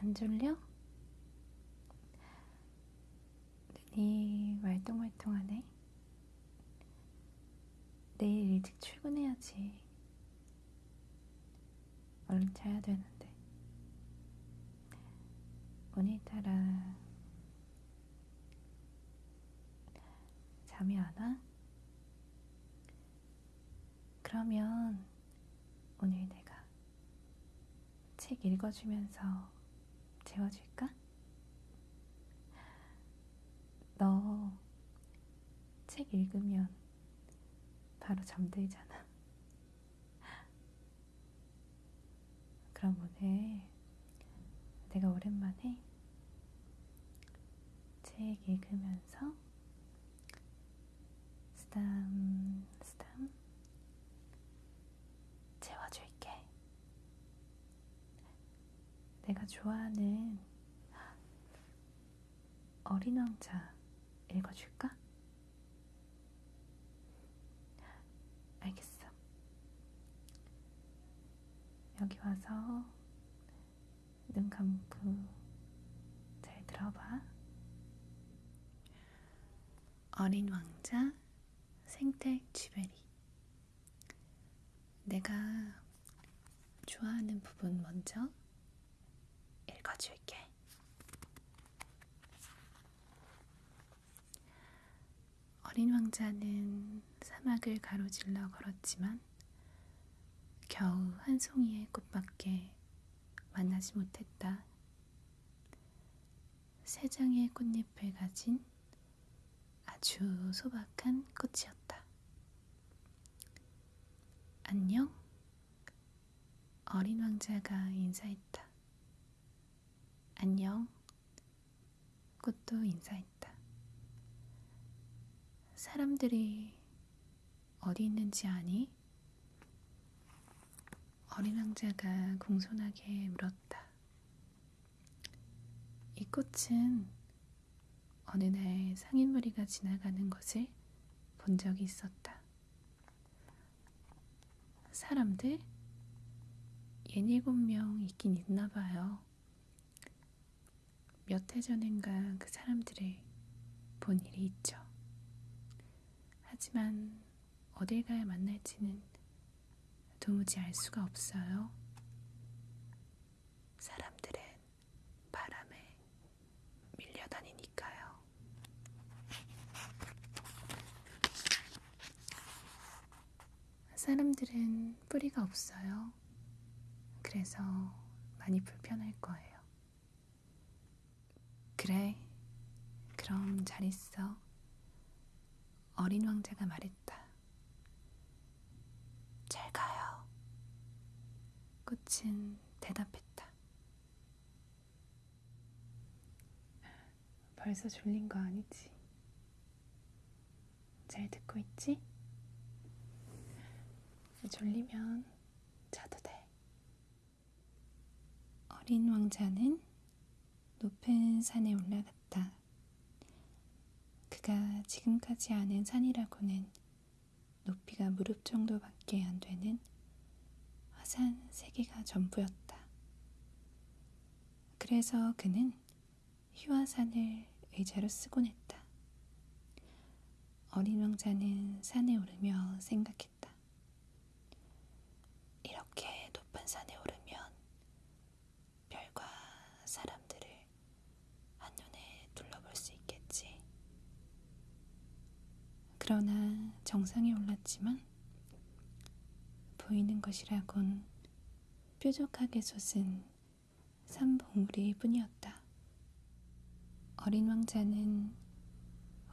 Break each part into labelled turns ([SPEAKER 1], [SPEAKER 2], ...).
[SPEAKER 1] 안 졸려? 눈이 말똥말똥하네. 내일 일찍 출근해야지. 얼른 자야 되는데. 오늘따라 잠이 안 와? 그러면 오늘 내가 책 읽어주면서 재워줄까? 너 책 읽으면 바로 잠들잖아. 그럼 오늘 내가 오랜만에 책 읽으면서 스담 재워줄게. 내가 좋아하는 어린 왕자 읽어줄까? 알겠어. 여기 와서 눈 감고 잘 들어봐. 어린 왕자 생택 쥐베리 내가 좋아하는 부분 먼저 읽어줄게. 어린 왕자는 사막을 가로질러 걸었지만 겨우 한 송이의 꽃밖에 만나지 못했다. 세 장의 꽃잎을 가진 아주 소박한 꽃이었다. 안녕? 어린 왕자가 인사했다. 안녕. 꽃도 인사했다. 사람들이 어디 있는지 아니? 어린 왕자가 공손하게 물었다. 이 꽃은 어느 날 상인 무리가 지나가는 것을 본 적이 있었다. 사람들? 예닐곱 명 있긴 있나 봐요. 몇 해 전인가 그 사람들을 본 일이 있죠. 하지만 어딜 가야 만날지는 도무지 알 수가 없어요. 사람들은 바람에 밀려다니니까요. 사람들은 뿌리가 없어요. 그래서 많이 불편할 거예요. 그래, 그럼 잘 있어. 어린 왕자가 말했다. 잘 가요. 꽃은 대답했다. 벌써 졸린 거 아니지? 잘 듣고 있지? 졸리면 자도 돼. 어린 왕자는 높은 산에 올라갔다. 그가 지금까지 아는 산이라고는 높이가 무릎 정도밖에 안 되는 화산 세 개가 전부였다. 그래서 그는 휘화산을 의자로 쓰곤 했다. 어린 왕자는 산에 오르며 생각했다. 이렇게 높은 산에 오르면 별과 사람들을 한눈에 둘러볼 수 있겠지. 그러나 정상에 올랐지만 보이는 것이라곤 뾰족하게 솟은 산봉우리 뿐이었다. 어린 왕자는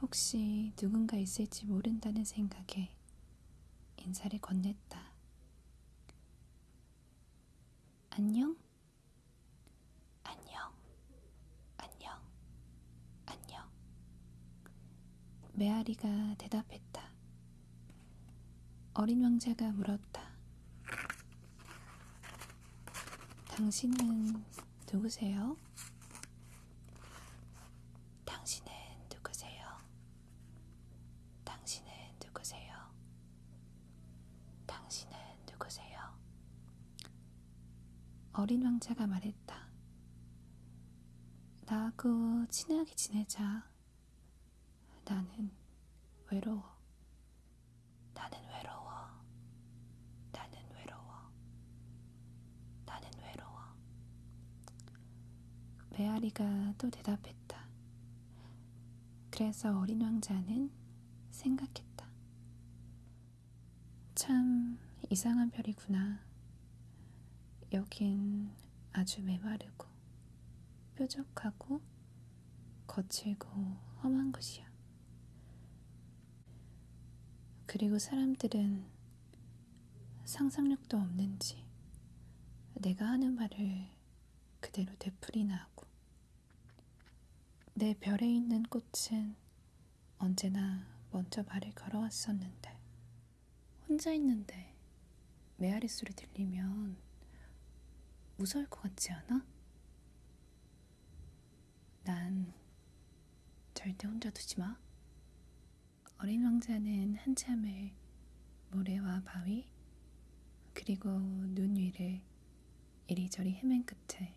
[SPEAKER 1] 혹시 누군가 있을지 모른다는 생각에 인사를 건넸다. 안녕? 안녕, 안녕, 안녕. 메아리가 대답했다. 어린 왕자가 물었다. 당신은 누구세요? 당신은 누구세요? 당신은 누구세요? 당신은 누구세요? 어린 왕자가 말했다. 나하고 친하게 지내자. 나는 외로워. 나는 외로워. 나는 외로워. 나는 외로워. 메아리가 또 대답했다. 그래서 어린 왕자는 생각했다. 참 이상한 별이구나. 여긴 아주 메마르고 뾰족하고 거칠고 험한 곳이야. 그리고 사람들은 상상력도 없는지 내가 하는 말을 그대로 되풀이나 하고 내 별에 있는 꽃은 언제나 먼저 말을 걸어왔었는데 혼자 있는데 메아리 소리 들리면 무서울 것 같지 않아? 난 절대 혼자 두지 마. 어린 왕자는 한참을 모래와 바위 그리고 눈 위를 이리저리 헤맨 끝에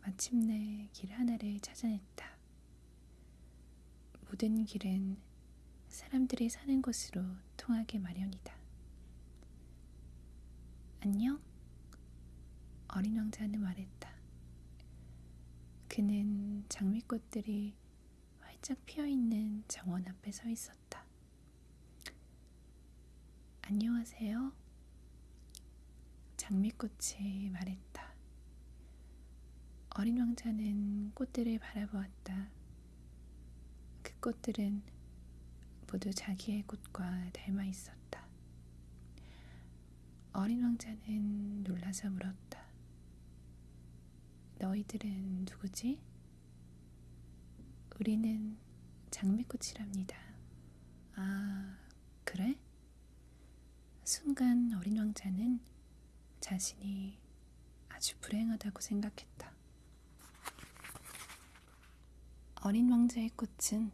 [SPEAKER 1] 마침내 길 하나를 찾아냈다. 모든 길은 사람들이 사는 곳으로 통하게 마련이다. 안녕? 어린 왕자는 말했다. 그는 장미꽃들이 활짝 피어 있는 정원 앞에 서 있었다. 안녕하세요. 장미꽃이 말했다. 어린 왕자는 꽃들을 바라보았다. 그 꽃들은 모두 자기의 꽃과 닮아 있었다. 어린 왕자는 놀라서 물었다. 너희들은 누구지? 우리는 장미꽃이랍니다. 아, 그래? 순간 어린 왕자는 자신이 아주 불행하다고 생각했다. 어린 왕자의 꽃은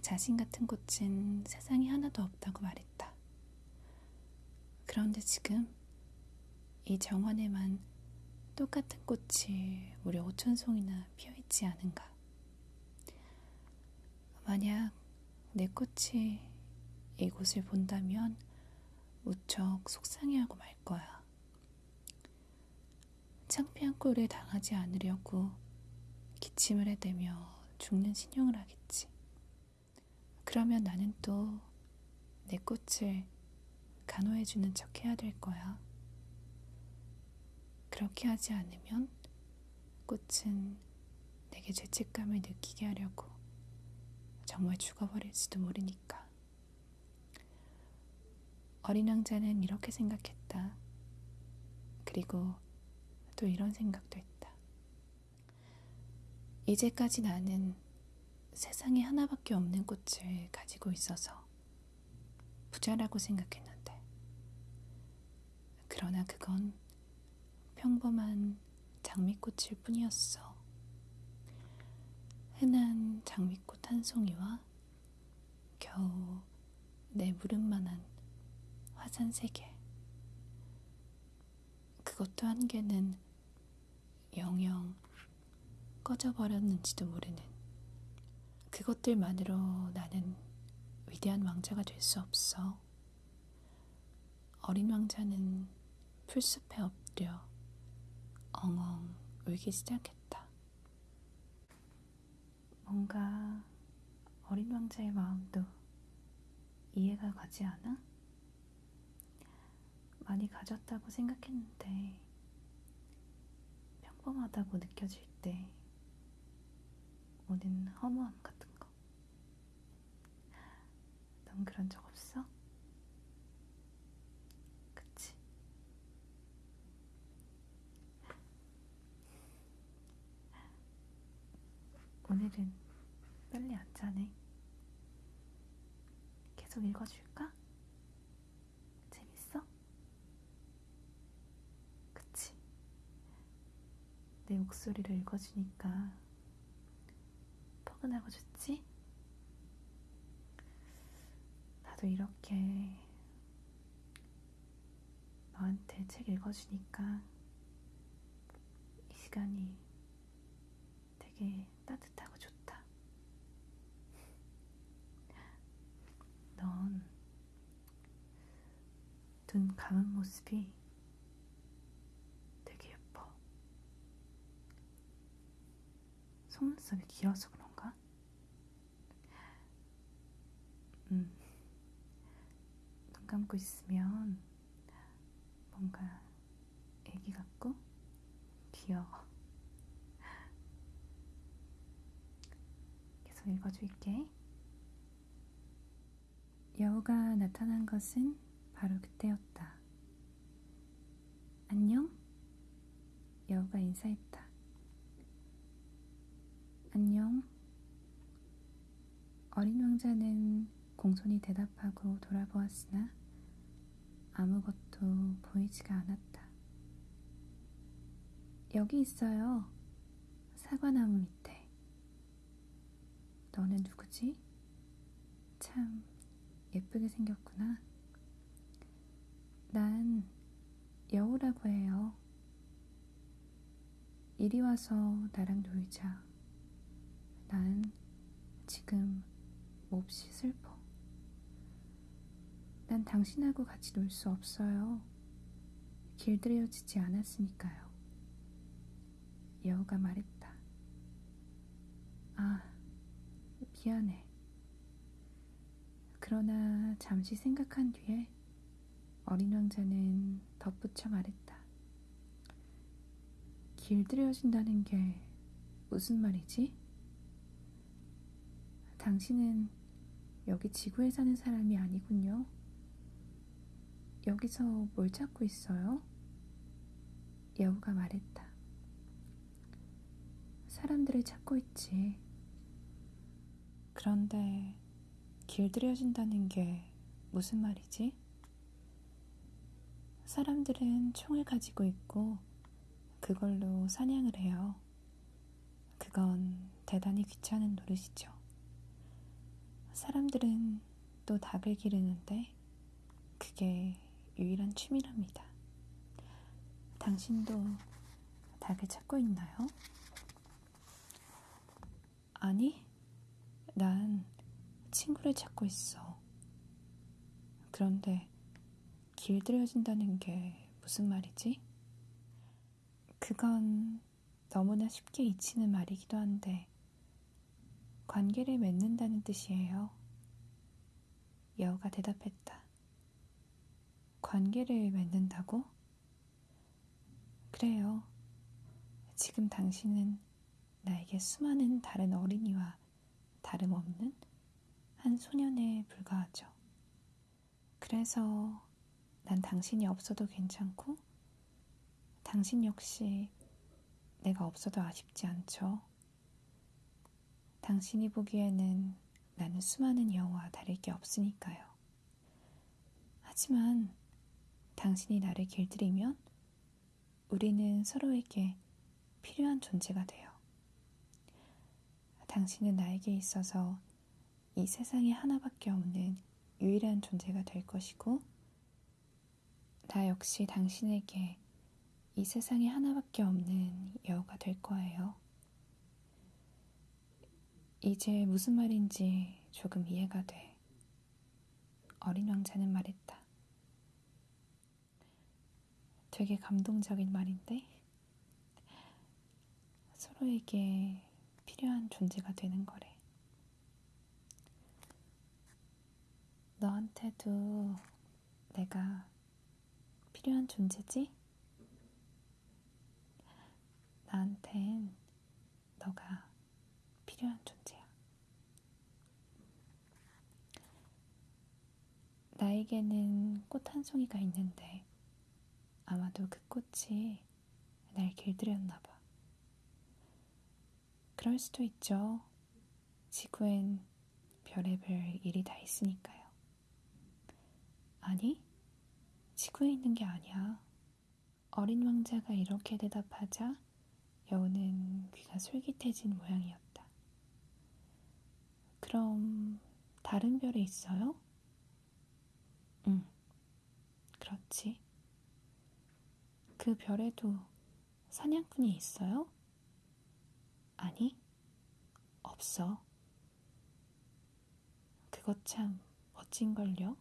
[SPEAKER 1] 자신 같은 꽃은 세상에 하나도 없다고 말했다. 그런데 지금 이 정원에만 똑같은 꽃이 무려 5천 송이나 피어 있지 않은가? 만약 내 꽃이 이곳을 본다면 무척 속상해하고 말 거야. 창피한 꼴을 당하지 않으려고 기침을 해대며 죽는 신용을 하겠지. 그러면 나는 또 내 꽃을 간호해주는 척 해야 될 거야. 그렇게 하지 않으면 꽃은 내게 죄책감을 느끼게 하려고 정말 죽어버릴지도 모르니까. 어린 왕자는 이렇게 생각했다. 그리고 또 이런 생각도 했다. 이제까지 나는 세상에 하나밖에 없는 꽃을 가지고 있어서 부자라고 생각했는데, 그러나 그건 평범한 장미꽃일 뿐이었어. 흔한 장미꽃 한 송이와 겨우 내 무릎만한 화산 세 개. 그것도 한 개는 영영 꺼져버렸는지도 모르는 그것들만으로 나는 위대한 왕자가 될 수 없어. 어린 왕자는 풀숲에 엎드려 엉엉 울기 시작했다. 뭔가 어린 왕자의 마음도 이해가 가지 않아? 많이 가졌다고 생각했는데 평범하다고 느껴질 때 오는 허무함 같은 거. 넌 그런 적 없어? 그치? 오늘은 빨리 안 자네. 계속 읽어줄까? 재밌어? 그치? 내 목소리를 읽어주니까 포근하고 좋지? 나도 이렇게 너한테 책 읽어주니까 이 시간이 되게 따뜻하고 좋다. 넌눈 감은 모습이 되게 예뻐. 속눈썹이 길어서 그런가? 음. 눈 감고 있으면 뭔가 애기 같고 귀여워. 계속 읽어줄게. 여우가 나타난 것은 바로 그때였다. 안녕? 여우가 인사했다. 안녕. 어린 왕자는 공손히 대답하고 돌아보았으나 아무것도 보이지가 않았다. 여기 있어요. 사과나무 밑에. 너는 누구지? 참 예쁘게 생겼구나. 난 여우라고 해요. 이리 와서 나랑 놀자. 난 지금 몹시 슬퍼. 난 당신하고 같이 놀 수 없어요. 길들여지지 않았으니까요. 여우가 말했다. 아, 미안해. 그러나 잠시 생각한 뒤에 어린 왕자는 덧붙여 말했다. 길들여진다는 게 무슨 말이지? 당신은 여기 지구에 사는 사람이 아니군요. 여기서 뭘 찾고 있어요? 여우가 말했다. 사람들을 찾고 있지. 그런데 길들여진다는 게 무슨 말이지? 사람들은 총을 가지고 있고 그걸로 사냥을 해요. 그건 대단히 귀찮은 노릇이죠. 사람들은 또 닭을 기르는데 그게 유일한 취미랍니다. 당신도 닭을 찾고 있나요? 아니, 난 친구를 찾고 있어. 그런데 길들여진다는 게 무슨 말이지? 그건 너무나 쉽게 잊히는 말이기도 한데, 관계를 맺는다는 뜻이에요. 여우가 대답했다. 관계를 맺는다고? 그래요. 지금 당신은 나에게 수많은 다른 어린이와 다름없는 한 소년에 불과하죠. 그래서 난 당신이 없어도 괜찮고, 당신 역시 내가 없어도 아쉽지 않죠. 당신이 보기에는 나는 수많은 여우와 다를 게 없으니까요. 하지만 당신이 나를 길들이면 우리는 서로에게 필요한 존재가 돼요. 당신은 나에게 있어서 이 세상에 하나밖에 없는 유일한 존재가 될 것이고, 나 역시 당신에게 이 세상에 하나밖에 없는 여우가 될 거예요. 이제 무슨 말인지 조금 이해가 돼. 어린 왕자는 말했다. 되게 감동적인 말인데, 서로에게 필요한 존재가 되는 거래. 너한테도 내가 필요한 존재지? 나한텐 너가 필요한 존재야. 나에게는 꽃 한 송이가 있는데 아마도 그 꽃이 날 길들였나 봐. 그럴 수도 있죠. 지구엔 별의별 일이 다 있으니까요. 아니, 지구에 있는 게 아니야. 어린 왕자가 이렇게 대답하자 여우는 귀가 솔깃해진 모양이었다. 그럼 다른 별에 있어요? 응, 그렇지. 그 별에도 사냥꾼이 있어요? 아니, 없어. 그것 참 멋진걸요?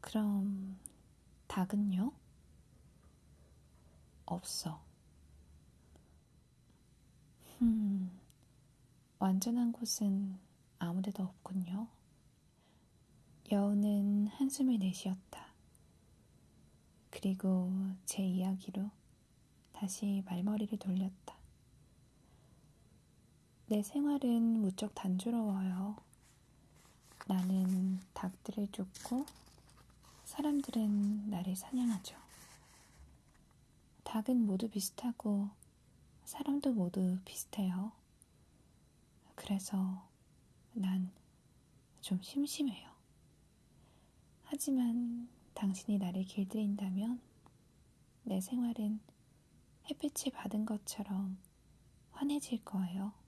[SPEAKER 1] 그럼 닭은요? 없어. 음, 완전한 곳은 아무데도 없군요. 여우는 한숨을 내쉬었다. 그리고 제 이야기로 다시 말머리를 돌렸다. 내 생활은 무척 단조로워요. 나는 닭들을 쫓고 사람들은 나를 사냥하죠. 닭은 모두 비슷하고 사람도 모두 비슷해요. 그래서 난 좀 심심해요. 하지만 당신이 나를 길들인다면 내 생활은 햇빛을 받은 것처럼 환해질 거예요.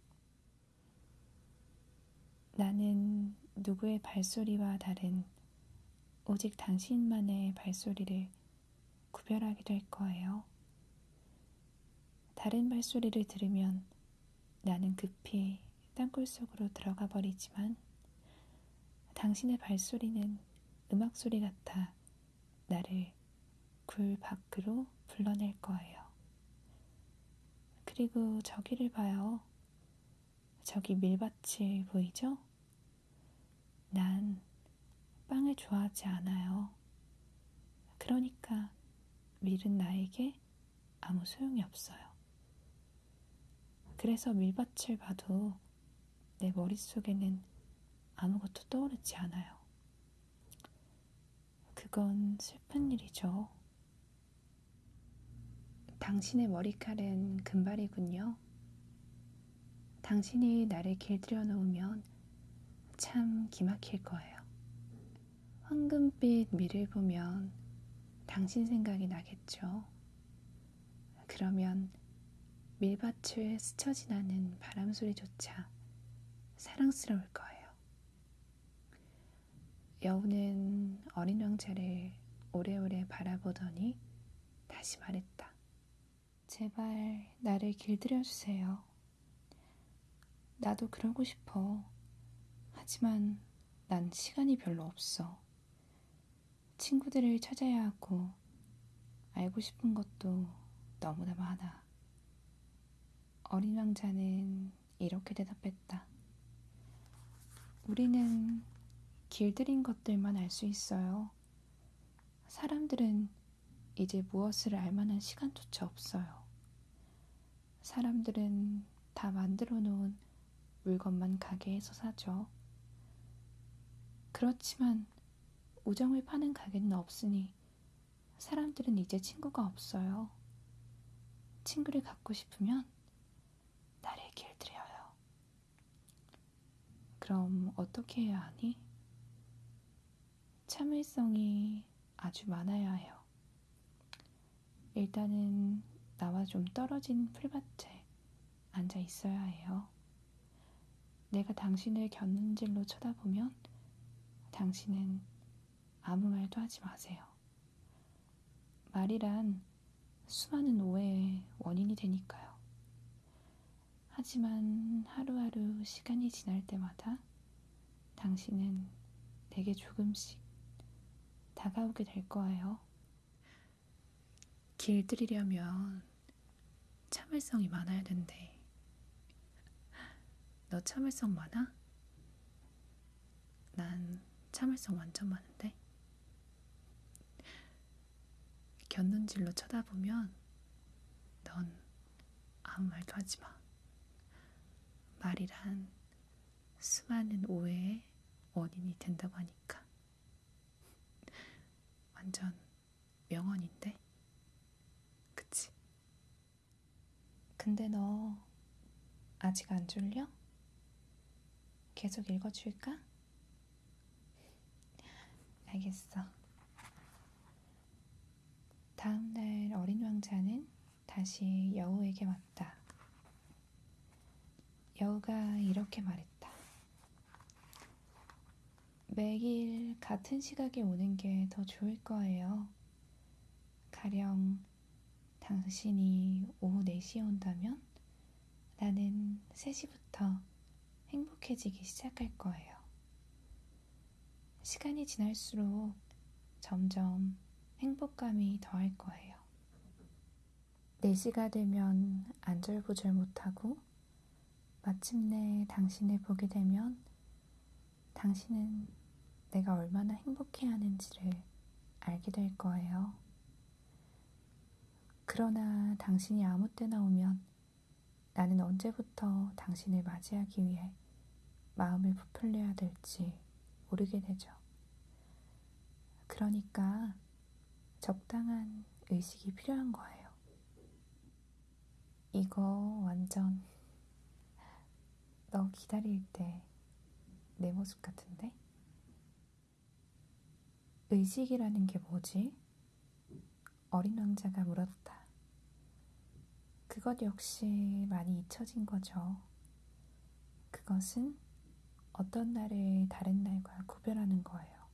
[SPEAKER 1] 나는 누구의 발소리와 다른 오직 당신만의 발소리를 구별하게 될 거예요. 다른 발소리를 들으면 나는 급히 땅굴 속으로 들어가 버리지만 당신의 발소리는 음악 소리 같아 나를 굴 밖으로 불러낼 거예요. 그리고 저기를 봐요. 저기 밀밭이 보이죠? 난 빵을 좋아하지 않아요. 그러니까 밀은 나에게 아무 소용이 없어요. 그래서 밀밭을 봐도 내 머릿속에는 아무것도 떠오르지 않아요. 그건 슬픈 일이죠. 당신의 머리칼은 금발이군요. 당신이 나를 길들여 놓으면 참 기막힐 거예요. 황금빛 밀을 보면 당신 생각이 나겠죠. 그러면 밀밭을 스쳐 지나는 바람 소리조차 사랑스러울 거예요. 여우는 어린 왕자를 오래오래 바라보더니 다시 말했다. 제발 나를 길들여 주세요. 나도 그러고 싶어. 하지만 난 시간이 별로 없어. 친구들을 찾아야 하고 알고 싶은 것도 너무나 많아. 어린 왕자는 이렇게 대답했다. 우리는 길들인 것들만 알 수 있어요. 사람들은 이제 무엇을 알 만한 시간조차 없어요. 사람들은 다 만들어 놓은 물건만 가게에서 사죠. 그렇지만 우정을 파는 가게는 없으니 사람들은 이제 친구가 없어요. 친구를 갖고 싶으면 나를 길들여요. 그럼 어떻게 해야 하니? 참을성이 아주 많아야 해요. 일단은 나와 좀 떨어진 풀밭에 앉아 있어야 해요. 내가 당신을 곁눈질로 쳐다보면 당신은 아무 말도 하지 마세요. 말이란 수많은 오해의 원인이 되니까요. 하지만 하루하루 시간이 지날 때마다 당신은 내게 조금씩 다가오게 될 거예요. 길들이려면 참을성이 많아야 된대. 너 참을성 많아? 난 참을성 완전 많은데. 곁눈질로 쳐다보면 넌 아무 말도 하지 마. 말이란 수많은 오해의 원인이 된다고 하니까. 완전 명언인데? 그치? 근데 너 아직 안 졸려? 계속 읽어줄까? 알겠어. 다음날 어린 왕자는 다시 여우에게 왔다. 여우가 이렇게 말했다. 매일 같은 시각에 오는 게 더 좋을 거예요. 가령 당신이 오후 4시에 온다면 나는 3시부터 행복해지기 시작할 거예요. 시간이 지날수록 점점 행복감이 더할 거예요. 4시가 되면 안절부절 못하고 마침내 당신을 보게 되면 당신은 내가 얼마나 행복해 하는지를 알게 될 거예요. 그러나 당신이 아무 때나 오면 나는 언제부터 당신을 맞이하기 위해 마음을 부풀려야 될지 모르게 되죠. 그러니까 적당한 의식이 필요한 거예요. 이거 완전 너 기다릴 때 내 모습 같은데? 의식이라는 게 뭐지? 어린 왕자가 물었다. 그것 역시 많이 잊혀진 거죠. 그것은 어떤 날을 다른 날과 구별하는 거예요.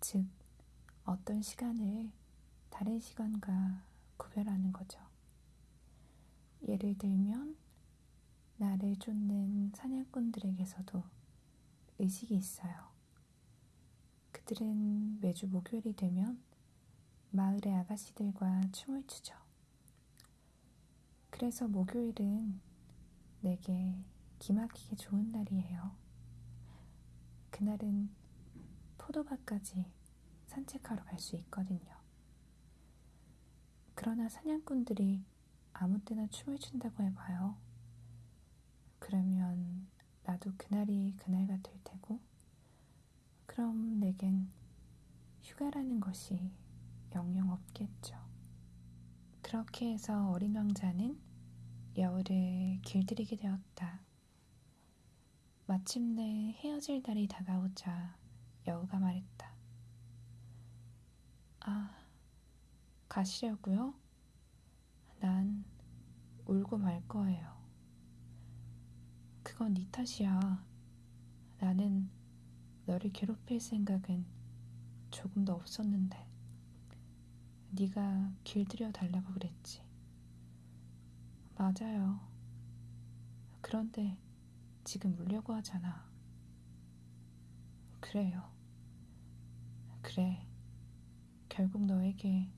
[SPEAKER 1] 즉, 어떤 시간을 다른 시간과 구별하는 거죠. 예를 들면, 나를 쫓는 사냥꾼들에게서도 의식이 있어요. 그들은 매주 목요일이 되면 마을의 아가씨들과 춤을 추죠. 그래서 목요일은 내게 기막히게 좋은 날이에요. 그날은 포도밭까지 산책하러 갈 수 있거든요. 그러나 사냥꾼들이 아무 때나 춤을 춘다고 해봐요. 그러면 나도 그날이 그날 같을 테고, 그럼 내겐 휴가라는 것이 영영 없겠죠. 그렇게 해서 어린 왕자는 여우를 길들이게 되었다. 마침내 헤어질 날이 다가오자 여우가 말했다. 아, 가시려고요? 난 울고 말 거예요. 그건 네 탓이야. 나는 너를 괴롭힐 생각은 조금도 없었는데. 네가 길들여 달라고 그랬지. 맞아요. 그런데 지금 울려고 하잖아. 그래요. 그래. 결국 너에게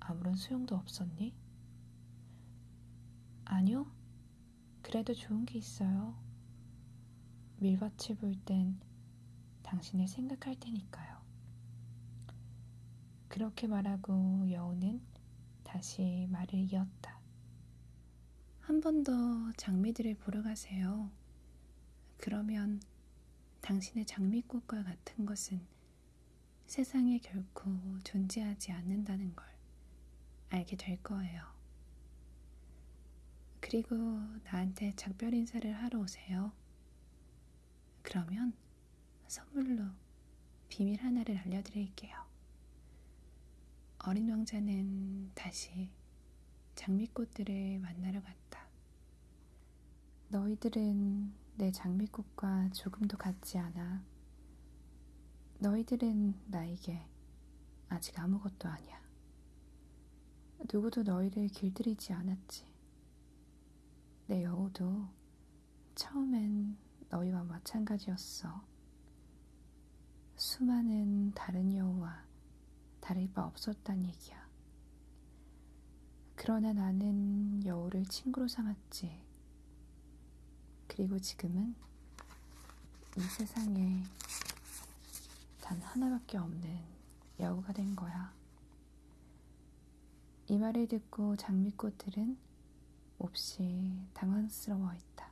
[SPEAKER 1] 아무런 소용도 없었니? 아니요. 그래도 좋은 게 있어요. 밀밭을 볼 땐 당신을 생각할 테니까요. 그렇게 말하고 여우는 다시 말을 이었다. 한 번 더 장미들을 보러 가세요. 그러면 당신의 장미꽃과 같은 것은 세상에 결코 존재하지 않는다는 걸 알게 될 거예요. 그리고 나한테 작별 인사를 하러 오세요. 그러면 선물로 비밀 하나를 알려드릴게요. 어린 왕자는 다시 장미꽃들을 만나러 갔다. 너희들은 내 장미꽃과 조금도 같지 않아. 너희들은 나에게 아직 아무것도 아니야. 누구도 너희를 길들이지 않았지. 내 여우도 처음엔 너희와 마찬가지였어. 수많은 다른 여우와 다를 바 없었단 얘기야. 그러나 나는 여우를 친구로 삼았지. 그리고 지금은 이 세상에 단 하나밖에 없는 여우가 된 거야. 이 말을 듣고 장미꽃들은 몹시 당황스러워 했다.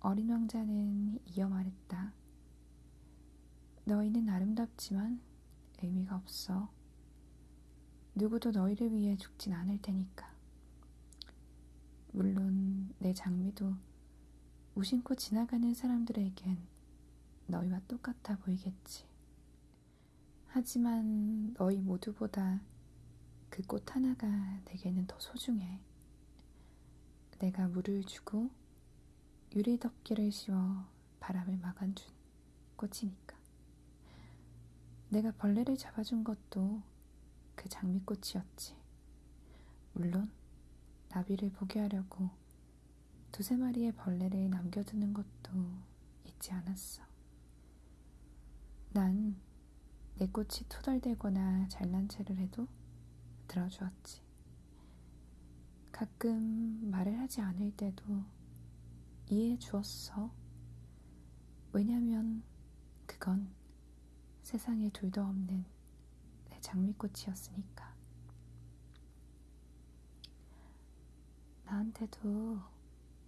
[SPEAKER 1] 어린 왕자는 이어 말했다. 너희는 아름답지만 의미가 없어. 누구도 너희를 위해 죽진 않을 테니까. 물론 내 장미도 무심코 지나가는 사람들에겐 너희와 똑같아 보이겠지. 하지만 너희 모두보다 그 꽃 하나가 내게는 더 소중해. 내가 물을 주고 유리 덮개를 씌워 바람을 막아준 꽃이니까. 내가 벌레를 잡아준 것도 그 장미꽃이었지. 물론 나비를 보게 하려고 두세 마리의 벌레를 남겨두는 것도 잊지 않았어. 난 내 꽃이 투덜대거나 잘난 체를 해도 들어주었지. 가끔 말을 하지 않을 때도 이해해 주었어. 왜냐면 그건 세상에 둘도 없는 내 장미꽃이었으니까. 나한테도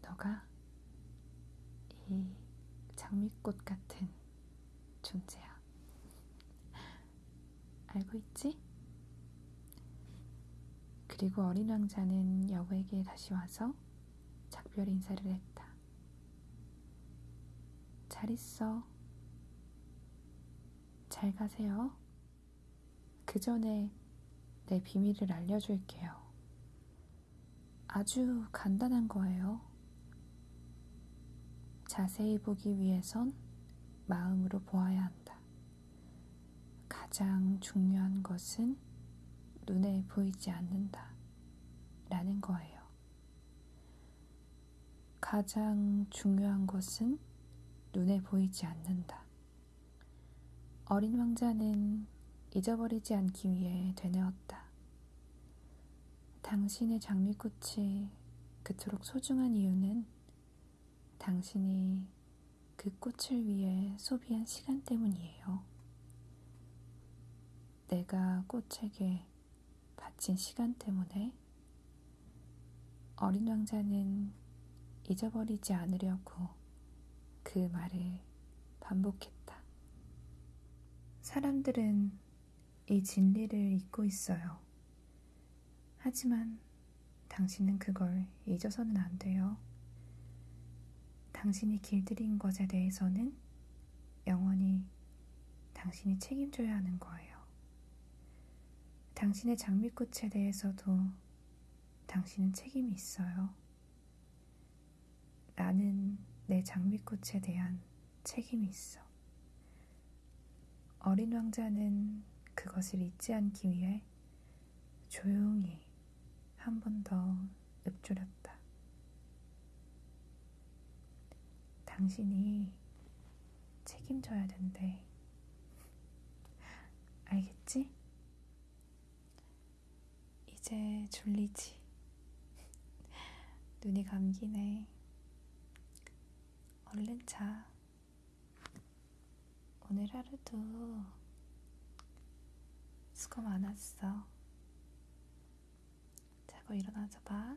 [SPEAKER 1] 너가 이 장미꽃 같은 존재야. 알고 있지? 그리고 어린 왕자는 여우에게 다시 와서 작별 인사를 했다. 잘 있어. 잘 가세요. 그 전에 내 비밀을 알려줄게요. 아주 간단한 거예요. 자세히 보기 위해선 마음으로 보아야 한다. 가장 중요한 것은 눈에 보이지 않는다. 라는 거예요. 가장 중요한 것은 눈에 보이지 않는다. 어린 왕자는 잊어버리지 않기 위해 되뇌었다. 당신의 장미꽃이 그토록 소중한 이유는 당신이 그 꽃을 위해 소비한 시간 때문이에요. 내가 꽃에게 바친 시간 때문에 어린 왕자는 잊어버리지 않으려고 그 말을 반복했다. 사람들은 이 진리를 잊고 있어요. 하지만 당신은 그걸 잊어서는 안 돼요. 당신이 길들인 것에 대해서는 영원히 당신이 책임져야 하는 거예요. 당신의 장미꽃에 대해서도 당신은 책임이 있어요. 나는 내 장미꽃에 대한 책임이 있어. 어린 왕자는 그것을 잊지 않기 위해 조용히 한 번 더 읊조렸다. 당신이 책임져야 된대. 알겠지? 이제 졸리지. 눈이 감기네. 얼른 자. 오늘 하루도 수고 많았어. 자고 일어나서 봐.